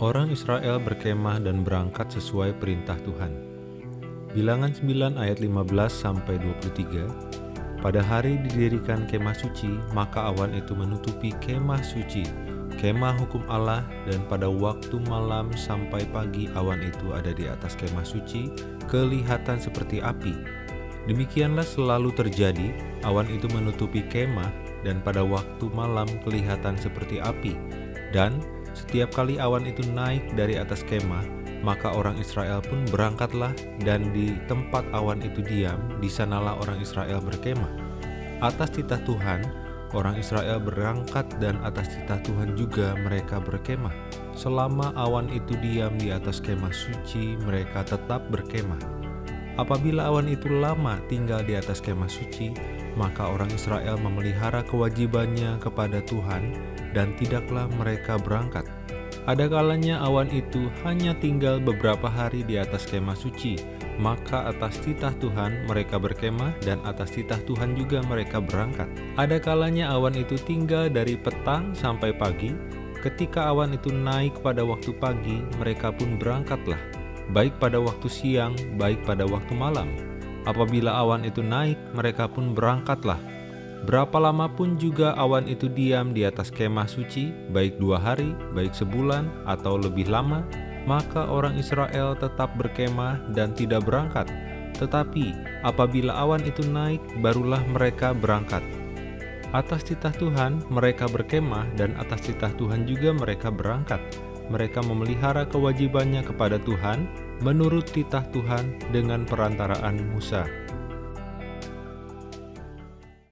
Orang Israel berkemah dan berangkat sesuai perintah Tuhan. Bilangan 9 ayat 15 sampai 23. Pada hari didirikan kemah suci, maka awan itu menutupi kemah suci, kemah hukum Allah, dan pada waktu malam sampai pagi awan itu ada di atas kemah suci, kelihatan seperti api. Demikianlah selalu terjadi, awan itu menutupi kemah, dan pada waktu malam kelihatan seperti api, dan setiap kali awan itu naik dari atas kemah, maka orang Israel pun berangkatlah dan di tempat awan itu diam, di sanalah orang Israel berkemah. Atas titah Tuhan, orang Israel berangkat dan atas titah Tuhan juga mereka berkemah. Selama awan itu diam di atas kemah suci, mereka tetap berkemah. Apabila awan itu lama tinggal di atas kemah suci, maka orang Israel memelihara kewajibannya kepada Tuhan dan tidaklah mereka berangkat. Ada kalanya awan itu hanya tinggal beberapa hari di atas kemah suci, maka atas titah Tuhan mereka berkemah dan atas titah Tuhan juga mereka berangkat. Ada kalanya awan itu tinggal dari petang sampai pagi, ketika awan itu naik pada waktu pagi, mereka pun berangkatlah, baik pada waktu siang, baik pada waktu malam. Apabila awan itu naik, mereka pun berangkatlah, Berapa lama pun juga awan itu diam di atas kemah suci, baik dua hari, baik sebulan, atau lebih lama, maka orang Israel tetap berkemah dan tidak berangkat. Tetapi apabila awan itu naik, barulah mereka berangkat. Atas titah Tuhan mereka berkemah dan atas titah Tuhan juga mereka berangkat. Mereka memelihara kewajibannya kepada Tuhan menurut titah Tuhan dengan perantaraan Musa.